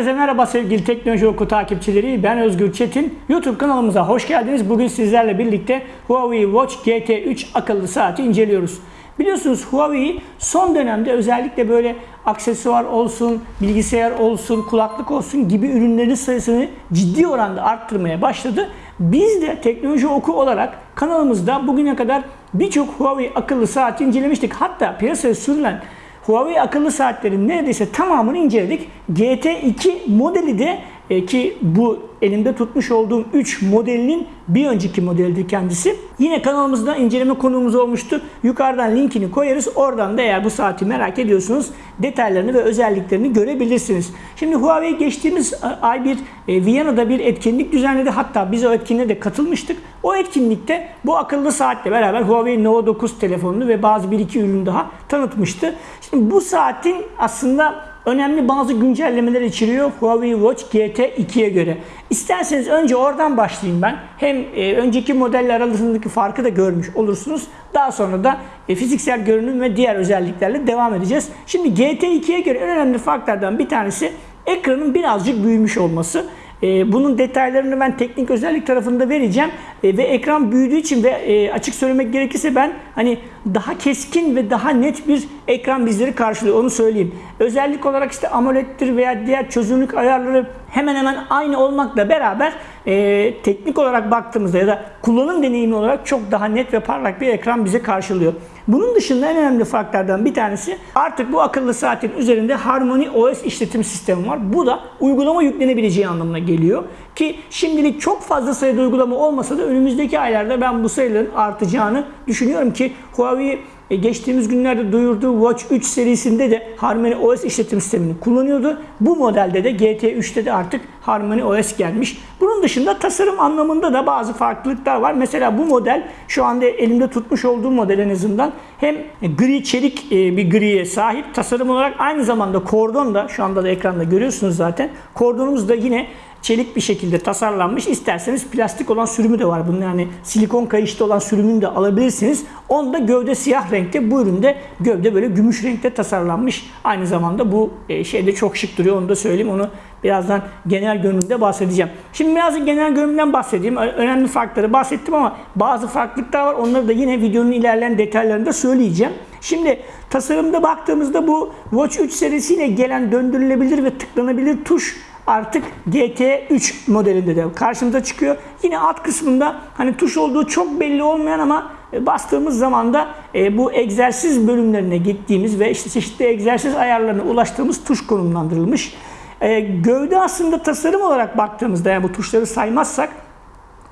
Herkese merhaba sevgili Teknoloji Oku takipçileri. Ben Özgür Çetin. YouTube kanalımıza hoş geldiniz. Bugün sizlerle birlikte Huawei Watch GT3 akıllı saati inceliyoruz. Biliyorsunuz Huawei son dönemde özellikle böyle aksesuar olsun, bilgisayar olsun, kulaklık olsun gibi ürünlerin sayısını ciddi oranda arttırmaya başladı. Biz de teknoloji oku olarak kanalımızda bugüne kadar birçok Huawei akıllı saati incelemiştik. Hatta piyasaya sürülen Huawei akıllı saatlerin neredeyse tamamını inceledik. GT2 modeli de e, ki bu elimde tutmuş olduğum 3 modelinin bir önceki modelidir kendisi. Yine kanalımızda inceleme konuğumuz olmuştu. Yukarıdan linkini koyarız. Oradan da eğer bu saati merak ediyorsunuz detaylarını ve özelliklerini görebilirsiniz. Şimdi Huawei geçtiğimiz e, ay bir e, Viyana'da bir etkinlik düzenledi. Hatta biz o etkinliğe de katılmıştık. O etkinlikte bu akıllı saatle beraber Huawei Nova 9 telefonunu ve bazı bir iki ürün daha tanıtmıştı. Şimdi bu saatin aslında önemli bazı güncellemeler içeriyor Huawei Watch GT2'ye göre. İsterseniz önce oradan başlayayım ben. Hem e, önceki modeller arasındaki farkı da görmüş olursunuz. Daha sonra da e, fiziksel görünüm ve diğer özelliklerle devam edeceğiz. Şimdi GT2'ye göre en önemli farklardan bir tanesi ekranın birazcık büyümüş olması. E, bunun detaylarını ben teknik özellik tarafında vereceğim. E, ve ekran büyüdüğü için ve e, açık söylemek gerekirse ben hani daha keskin ve daha net bir ekran bizleri karşılıyor onu söyleyeyim. Özellik olarak işte AMOLED'tir veya diğer çözünürlük ayarları hemen hemen aynı olmakla beraber e, teknik olarak baktığımızda ya da kullanım deneyimi olarak çok daha net ve parlak bir ekran bize karşılıyor. Bunun dışında en önemli farklardan bir tanesi artık bu akıllı saatin üzerinde Harmony OS işletim sistemi var. Bu da uygulama yüklenebileceği anlamına geliyor. Ki şimdilik çok fazla sayıda uygulama olmasa da önümüzdeki aylarda ben bu sayıların artacağını düşünüyorum ki Huawei e, geçtiğimiz günlerde duyurduğu Watch 3 serisinde de Harmony OS işletim sistemini kullanıyordu. Bu modelde de GT3'te de artık Harmony OS gelmiş. Bunun dışında tasarım anlamında da bazı farklılıklar var. Mesela bu model şu anda elimde tutmuş olduğum model en azından hem gri çelik e, bir griye sahip tasarım olarak aynı zamanda kordon da şu anda da ekranda görüyorsunuz zaten. Kordonumuz da yine çelik bir şekilde tasarlanmış. İsterseniz plastik olan sürümü de var. Bunun yani silikon kayışlı olan sürümünü de alabilirsiniz. Onda gövde siyah renkte. Bu üründe gövde böyle gümüş renkte tasarlanmış. Aynı zamanda bu e, şeyde çok şık duruyor. Onu da söyleyeyim. Onu birazdan genel görünümde bahsedeceğim. Şimdi biraz genel görünümden bahsedeyim. Önemli farkları bahsettim ama bazı farklılıklar var. Onları da yine videonun ilerleyen detaylarında söyleyeceğim. Şimdi tasarımda baktığımızda bu Watch 3 serisiyle gelen döndürülebilir ve tıklanabilir tuş artık GT3 modelinde de karşımıza çıkıyor. Yine alt kısmında hani tuş olduğu çok belli olmayan ama e, bastığımız zaman da e, bu egzersiz bölümlerine gittiğimiz ve işte çeşitli egzersiz ayarlarına ulaştığımız tuş konumlandırılmış. E, gövde aslında tasarım olarak baktığımızda yani bu tuşları saymazsak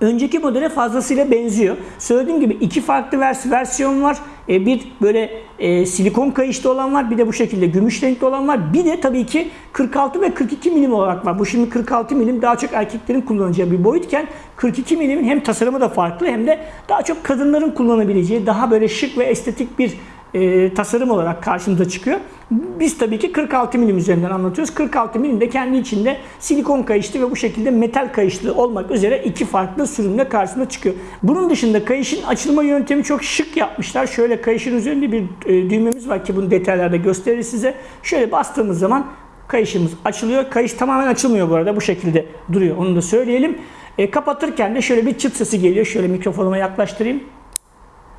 önceki modele fazlasıyla benziyor. Söylediğim gibi iki farklı vers versiyon var. E, bir böyle e, silikon kayışlı olan var. Bir de bu şekilde gümüş renkli olan var. Bir de tabii ki 46 ve 42 milim olarak var. Bu şimdi 46 milim daha çok erkeklerin kullanacağı bir boyutken 42 milimin hem tasarımı da farklı hem de daha çok kadınların kullanabileceği daha böyle şık ve estetik bir e, tasarım olarak karşımıza çıkıyor. Biz tabii ki 46 milim üzerinden anlatıyoruz. 46 milim de kendi içinde silikon kayışlı ve bu şekilde metal kayışlı olmak üzere iki farklı sürümle karşımıza çıkıyor. Bunun dışında kayışın açılma yöntemi çok şık yapmışlar. Şöyle kayışın üzerinde bir e, düğmemiz var ki bunu detaylarda gösterir size. Şöyle bastığımız zaman kayışımız açılıyor. Kayış tamamen açılmıyor bu arada. Bu şekilde duruyor. Onu da söyleyelim. E, kapatırken de şöyle bir çıt sesi geliyor. Şöyle mikrofonuma yaklaştırayım.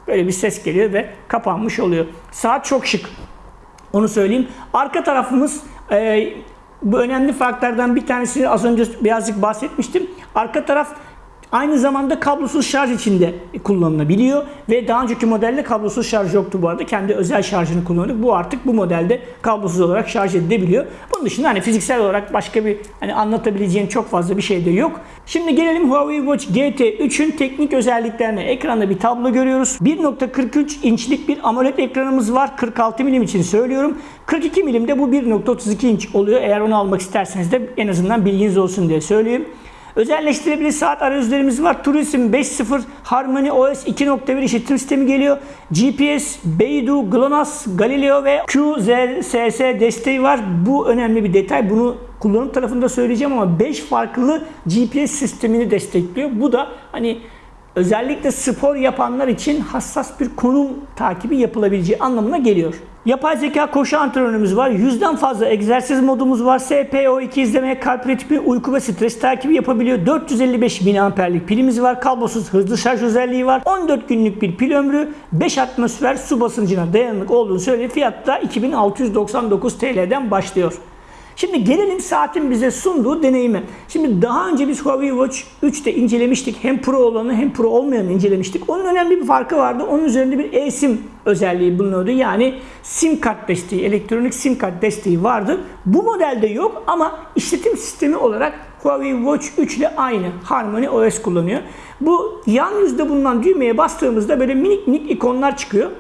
Böyle bir ses geliyor ve kapanmış oluyor. Saat çok şık. Onu söyleyeyim. Arka tarafımız e, bu önemli farklardan bir tanesini az önce birazcık bahsetmiştim. Arka taraf Aynı zamanda kablosuz şarj içinde kullanılabiliyor ve daha önceki modelde kablosuz şarj yoktu bu arada. Kendi özel şarjını kullanıyorduk. Bu artık bu modelde kablosuz olarak şarj edilebiliyor. Bunun dışında hani fiziksel olarak başka bir hani anlatabileceğin çok fazla bir şey de yok. Şimdi gelelim Huawei Watch GT3'ün teknik özelliklerine. Ekranda bir tablo görüyoruz. 1.43 inçlik bir AMOLED ekranımız var. 46 milim için söylüyorum. 42 milimde bu 1.32 inç oluyor. Eğer onu almak isterseniz de en azından bilginiz olsun diye söyleyeyim. Özelleştirebilir saat arayüzlerimiz var. Turism 5.0 Harmony OS 2.1 işletim sistemi geliyor. GPS, Beidou, GLONASS, Galileo ve QZSS desteği var. Bu önemli bir detay. Bunu kullanım tarafında söyleyeceğim ama 5 farklı GPS sistemini destekliyor. Bu da hani özellikle spor yapanlar için hassas bir konum takibi yapılabileceği anlamına geliyor. Yapay zeka koşu antrenörümüz var. Yüzden fazla egzersiz modumuz var. SPO2 izlemeye, kalp ritmi, uyku ve stres takibi yapabiliyor. 455 mAh'lik pilimiz var. Kablosuz hızlı şarj özelliği var. 14 günlük bir pil ömrü. 5 atmosfer su basıncına dayanıklı olduğunu söyledi. Fiyat da 2699 TL'den başlıyor. Şimdi gelelim saatin bize sunduğu deneyime. Şimdi daha önce biz Huawei Watch 3'te incelemiştik. Hem Pro olanı hem Pro olmayanı incelemiştik. Onun önemli bir farkı vardı. Onun üzerinde bir eSIM özelliği bulunuyordu. Yani sim kart desteği, elektronik sim kart desteği vardı. Bu modelde yok ama işletim sistemi olarak Huawei Watch 3 ile aynı Harmony OS kullanıyor. Bu yan yüzde bulunan düğmeye bastığımızda böyle minik minik ikonlar çıkıyor.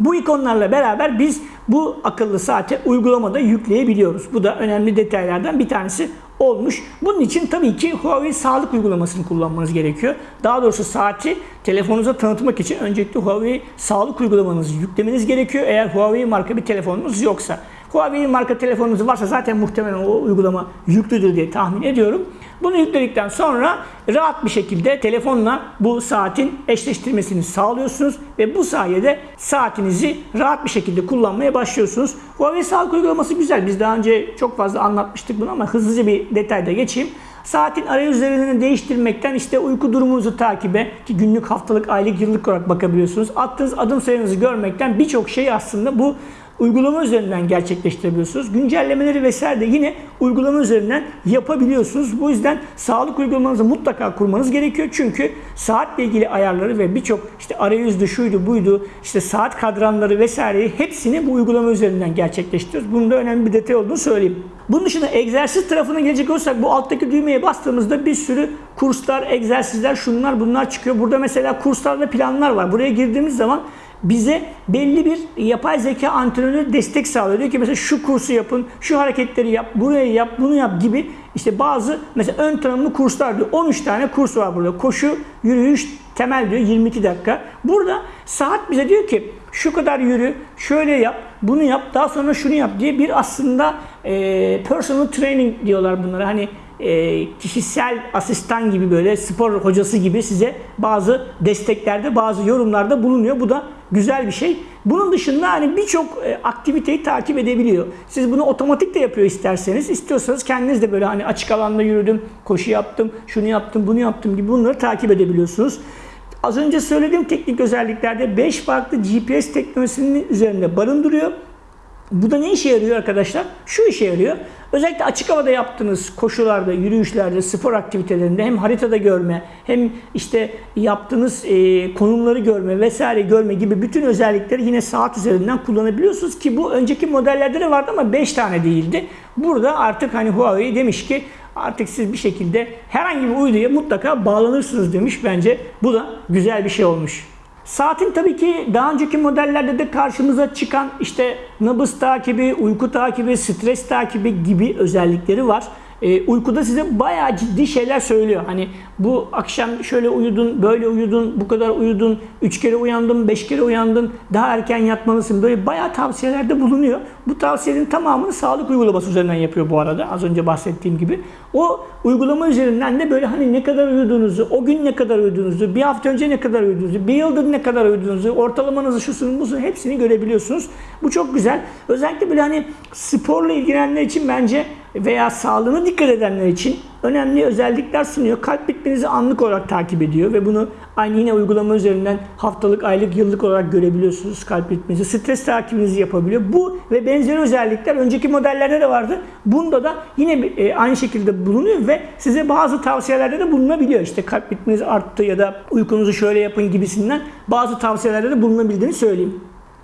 Bu ikonlarla beraber biz bu akıllı saate uygulamada yükleyebiliyoruz. Bu da önemli detaylardan bir tanesi olmuş. Bunun için tabii ki Huawei sağlık uygulamasını kullanmanız gerekiyor. Daha doğrusu saati telefonunuza tanıtmak için öncelikle Huawei sağlık uygulamanızı yüklemeniz gerekiyor. Eğer Huawei marka bir telefonunuz yoksa. Huawei marka telefonunuz varsa zaten muhtemelen o uygulama yüklüdür diye tahmin ediyorum. Bunu yükledikten sonra rahat bir şekilde telefonla bu saatin eşleştirmesini sağlıyorsunuz ve bu sayede saatinizi rahat bir şekilde kullanmaya başlıyorsunuz. Huawei sağlık uygulaması güzel. Biz daha önce çok fazla anlatmıştık bunu ama hızlıca bir detayda geçeyim. Saatin arayüzlerini değiştirmekten işte uyku durumunuzu takibe ki günlük, haftalık, aylık, yıllık olarak bakabiliyorsunuz. Attığınız adım sayınızı görmekten birçok şey aslında bu uygulama üzerinden gerçekleştirebiliyorsunuz. Güncellemeleri vesaire de yine uygulama üzerinden yapabiliyorsunuz. Bu yüzden sağlık uygulamanızı mutlaka kurmanız gerekiyor. Çünkü saatle ilgili ayarları ve birçok işte arayüzdü, şuydu, buydu, işte saat kadranları vesaireyi hepsini bu uygulama üzerinden gerçekleştiriyoruz. Bunun da önemli bir detay olduğunu söyleyeyim. Bunun dışında egzersiz tarafına gelecek olursak bu alttaki düğmeye bastığımızda bir sürü kurslar, egzersizler, şunlar bunlar çıkıyor. Burada mesela kurslar ve planlar var. Buraya girdiğimiz zaman bize belli bir yapay zeka antrenörü destek sağlıyor. Diyor ki mesela şu kursu yapın, şu hareketleri yap, buraya yap, bunu yap gibi işte bazı mesela ön tanımlı kurslar diyor. 13 tane kurs var burada. Koşu, yürüyüş, temel diyor 22 dakika. Burada saat bize diyor ki şu kadar yürü, şöyle yap, bunu yap, daha sonra şunu yap diye bir aslında e, personal training diyorlar bunlara. Hani e, kişisel asistan gibi böyle spor hocası gibi size bazı desteklerde, bazı yorumlarda bulunuyor. Bu da güzel bir şey. Bunun dışında hani birçok e, aktiviteyi takip edebiliyor. Siz bunu otomatik de yapıyor isterseniz. İstiyorsanız kendiniz de böyle hani açık alanda yürüdüm, koşu yaptım, şunu yaptım, bunu yaptım gibi bunları takip edebiliyorsunuz. Az önce söylediğim teknik özelliklerde 5 farklı GPS teknolojisinin üzerinde barındırıyor. Bu da ne işe yarıyor arkadaşlar? Şu işe yarıyor. Özellikle açık havada yaptığınız koşularda, yürüyüşlerde, spor aktivitelerinde hem haritada görme, hem işte yaptığınız e, konumları görme vesaire görme gibi bütün özellikleri yine saat üzerinden kullanabiliyorsunuz ki bu önceki modellerde de vardı ama 5 tane değildi. Burada artık hani Huawei demiş ki artık siz bir şekilde herhangi bir uyduya mutlaka bağlanırsınız demiş. Bence bu da güzel bir şey olmuş. Saatin tabii ki daha önceki modellerde de karşımıza çıkan işte nabız takibi, uyku takibi, stres takibi gibi özellikleri var. E, uykuda size bayağı ciddi şeyler söylüyor. Hani bu akşam şöyle uyudun, böyle uyudun, bu kadar uyudun, 3 kere uyandın, 5 kere uyandın, daha erken yatmalısın. Böyle bayağı tavsiyelerde bulunuyor. Bu tavsiyelerin tamamını sağlık uygulaması üzerinden yapıyor bu arada. Az önce bahsettiğim gibi. O uygulama üzerinden de böyle hani ne kadar uyuduğunuzu, o gün ne kadar uyuduğunuzu, bir hafta önce ne kadar uyuduğunuzu, bir yıldır ne kadar uyuduğunuzu, ortalamanızı şusunu busunu hepsini görebiliyorsunuz. Bu çok güzel. Özellikle böyle hani sporla ilgilenenler için bence veya sağlığına dikkat edenler için önemli özellikler sunuyor. Kalp ritminizi anlık olarak takip ediyor ve bunu aynı yine uygulama üzerinden haftalık, aylık, yıllık olarak görebiliyorsunuz kalp ritminizi. Stres takibinizi yapabiliyor. Bu ve benzeri özellikler önceki modellerde de vardı. Bunda da yine e, aynı şekilde bulunuyor ve size bazı tavsiyelerde de bulunabiliyor. İşte kalp ritminiz arttı ya da uykunuzu şöyle yapın gibisinden bazı tavsiyelerde de bulunabildiğini söyleyeyim.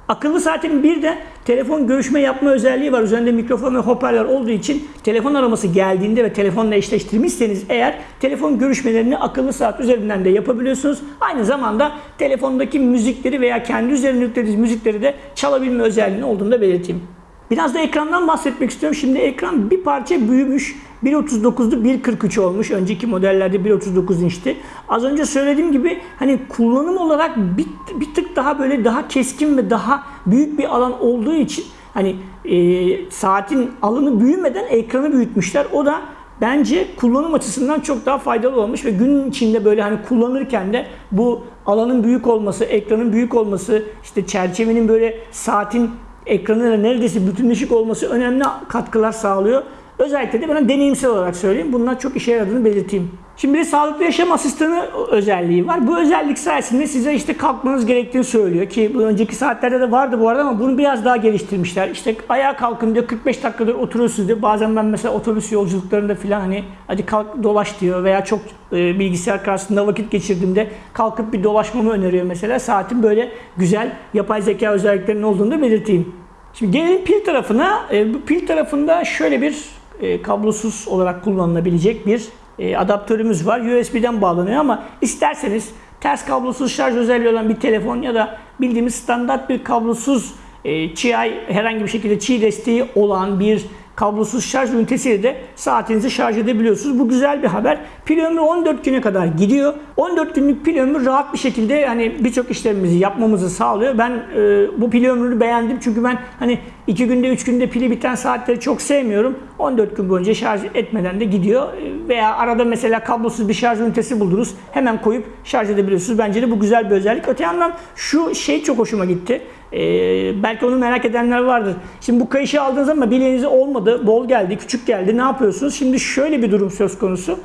Akıllı saatin bir de telefon görüşme yapma özelliği var. Üzerinde mikrofon ve hoparlör olduğu için telefon araması geldiğinde ve telefonla eşleştirmişseniz eğer telefon görüşmelerini akıllı saat üzerinden de yapabiliyorsunuz. Aynı zamanda telefondaki müzikleri veya kendi üzerine yüklediğiniz müzikleri de çalabilme özelliğinin olduğunu da belirteyim. Biraz da ekrandan bahsetmek istiyorum. Şimdi ekran bir parça büyümüş. 1.39'du 1.43 olmuş. Önceki modellerde 1.39 inçti. Az önce söylediğim gibi hani kullanım olarak bir, bir tık daha böyle daha keskin ve daha büyük bir alan olduğu için hani e, saatin alanı büyümeden ekranı büyütmüşler. O da bence kullanım açısından çok daha faydalı olmuş ve günün içinde böyle hani kullanırken de bu alanın büyük olması, ekranın büyük olması, işte çerçevenin böyle saatin ekranıyla neredeyse bütünleşik olması önemli katkılar sağlıyor. Özellikle de ben deneyimsel olarak söyleyeyim. Bunlar çok işe yaradığını belirteyim. Şimdi bir de sağlıklı yaşam asistanı özelliği var. Bu özellik sayesinde size işte kalkmanız gerektiğini söylüyor ki bu önceki saatlerde de vardı bu arada ama bunu biraz daha geliştirmişler. İşte ayağa kalkın diyor 45 dakikadır oturuyorsunuz diyor. Bazen ben mesela otobüs yolculuklarında falan hani hadi kalk dolaş diyor veya çok e, bilgisayar karşısında vakit geçirdiğimde kalkıp bir dolaşmamı öneriyor mesela. Saatin böyle güzel yapay zeka özelliklerinin olduğunu da belirteyim. Şimdi gelelim pil tarafına. E, pil tarafında şöyle bir e, kablosuz olarak kullanılabilecek bir e, adaptörümüz var. USB'den bağlanıyor ama isterseniz ters kablosuz şarj özelliği olan bir telefon ya da bildiğimiz standart bir kablosuz e, Qi herhangi bir şekilde Qi desteği olan bir kablosuz şarj ünitesiyle de saatinizi şarj edebiliyorsunuz. Bu güzel bir haber. Pil ömrü 14 güne kadar gidiyor. 14 günlük pil ömrü rahat bir şekilde hani birçok işlemimizi yapmamızı sağlıyor. Ben e, bu pil ömrünü beğendim çünkü ben hani 2 günde 3 günde pili biten saatleri çok sevmiyorum. 14 gün boyunca şarj etmeden de gidiyor. E, veya arada mesela kablosuz bir şarj ünitesi buldunuz. Hemen koyup şarj edebiliyorsunuz. Bence de bu güzel bir özellik. Öte yandan şu şey çok hoşuma gitti. Ee, belki onu merak edenler vardır. Şimdi bu kayışı aldığınız ama bileğinize olmadı, bol geldi, küçük geldi. Ne yapıyorsunuz? Şimdi şöyle bir durum söz konusu.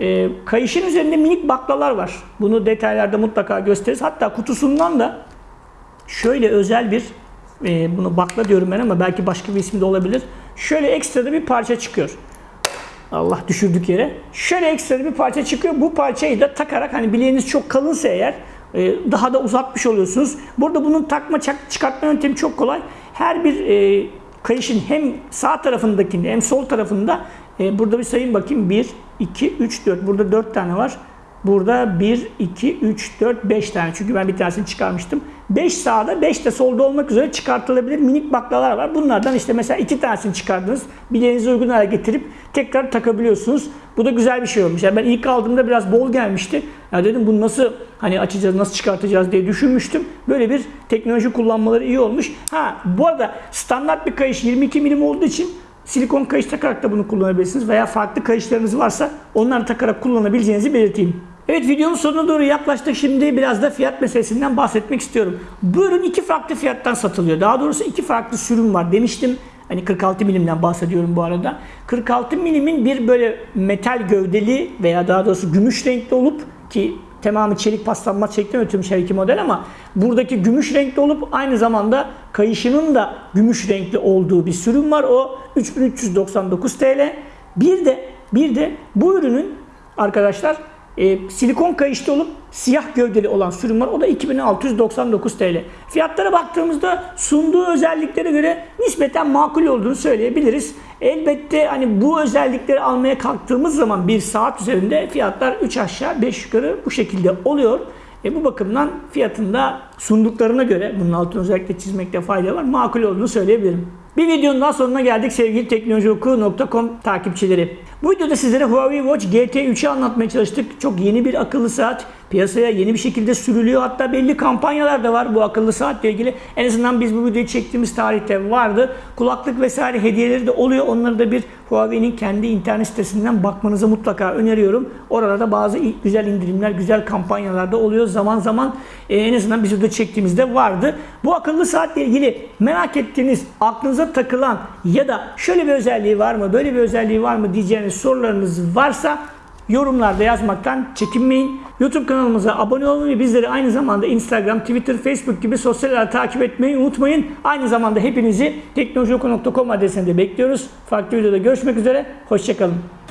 Ee, kayışın üzerinde minik baklalar var. Bunu detaylarda mutlaka gösteririz. Hatta kutusundan da şöyle özel bir, e, bunu bakla diyorum ben ama belki başka bir ismi de olabilir. Şöyle ekstra bir parça çıkıyor. Allah düşürdük yere. Şöyle ekstra bir parça çıkıyor. Bu parçayı da takarak hani bileğiniz çok kalınsa eğer e, daha da uzatmış oluyorsunuz. Burada bunun takma çıkartma yöntemi çok kolay. Her bir e, kayışın hem sağ tarafındakinde hem sol tarafında e, burada bir sayayım bakayım. 1, 2, 3, 4. Burada 4 tane var. Burada 1, 2, 3, 4, 5 tane. Çünkü ben bir tanesini çıkarmıştım. 5 sağda, 5 de solda olmak üzere çıkartılabilir minik baklalar var. Bunlardan işte mesela 2 tanesini çıkardınız. Bileğinize uygun hale getirip tekrar takabiliyorsunuz. Bu da güzel bir şey olmuş. Yani ben ilk aldığımda biraz bol gelmişti. Ya dedim bunu nasıl hani açacağız, nasıl çıkartacağız diye düşünmüştüm. Böyle bir teknoloji kullanmaları iyi olmuş. Ha bu arada standart bir kayış 22 milim olduğu için silikon kayış takarak da bunu kullanabilirsiniz. Veya farklı kayışlarınız varsa onları takarak kullanabileceğinizi belirteyim. Evet videonun sonuna doğru yaklaştık. Şimdi biraz da fiyat meselesinden bahsetmek istiyorum. Bu ürün iki farklı fiyattan satılıyor. Daha doğrusu iki farklı sürüm var demiştim. Hani 46 milimden bahsediyorum bu arada. 46 milimin bir böyle metal gövdeli veya daha doğrusu gümüş renkli olup ki tamamı çelik paslanmaz şeklinde üretilmiş her iki model ama buradaki gümüş renkli olup aynı zamanda kayışının da gümüş renkli olduğu bir sürüm var. O 3399 TL. Bir de bir de bu ürünün arkadaşlar e, silikon kayışlı olup siyah gövdeli olan sürüm var. O da 2699 TL. Fiyatlara baktığımızda sunduğu özelliklere göre nispeten makul olduğunu söyleyebiliriz. Elbette hani bu özellikleri almaya kalktığımız zaman bir saat üzerinde fiyatlar 3 aşağı 5 yukarı bu şekilde oluyor. E bu bakımdan fiyatında sunduklarına göre bunun altını özellikle çizmekte fayda var. Makul olduğunu söyleyebilirim. Bir videonun daha sonuna geldik sevgili teknolojioku.com takipçileri. Bu videoda sizlere Huawei Watch GT3'ü anlatmaya çalıştık. Çok yeni bir akıllı saat. Piyasaya yeni bir şekilde sürülüyor. Hatta belli kampanyalar da var bu akıllı saatle ilgili. En azından biz bu videoyu çektiğimiz tarihte vardı. Kulaklık vesaire hediyeleri de oluyor. Onları da bir Huawei'nin kendi internet sitesinden bakmanızı mutlaka öneriyorum. Orada da bazı güzel indirimler, güzel kampanyalar da oluyor. Zaman zaman e, en azından biz burada çektiğimizde vardı. Bu akıllı saatle ilgili merak ettiğiniz, aklınıza takılan ya da şöyle bir özelliği var mı, böyle bir özelliği var mı diyeceğiniz sorularınız varsa yorumlarda yazmaktan çekinmeyin. YouTube kanalımıza abone olmayı, bizleri aynı zamanda Instagram, Twitter, Facebook gibi sosyal takip etmeyi unutmayın. Aynı zamanda hepinizi teknolojioku.com adresinde bekliyoruz. Farklı videoda görüşmek üzere. Hoşçakalın.